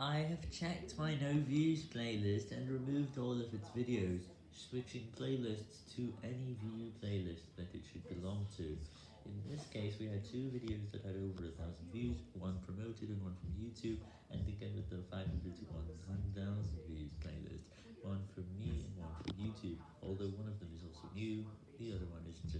I have checked my no views playlist and removed all of its videos, switching playlists to any view playlist that it should belong to. In this case, we had two videos that had over a thousand views, one promoted and one from YouTube, and again with the 500 to 1000 views playlist, one from me and one from YouTube, although one of them is also new, the other one is just